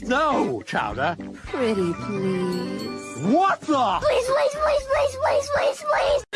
snow, no, Chowder. Pretty please. What the? Please, please, please, please, please, please, please.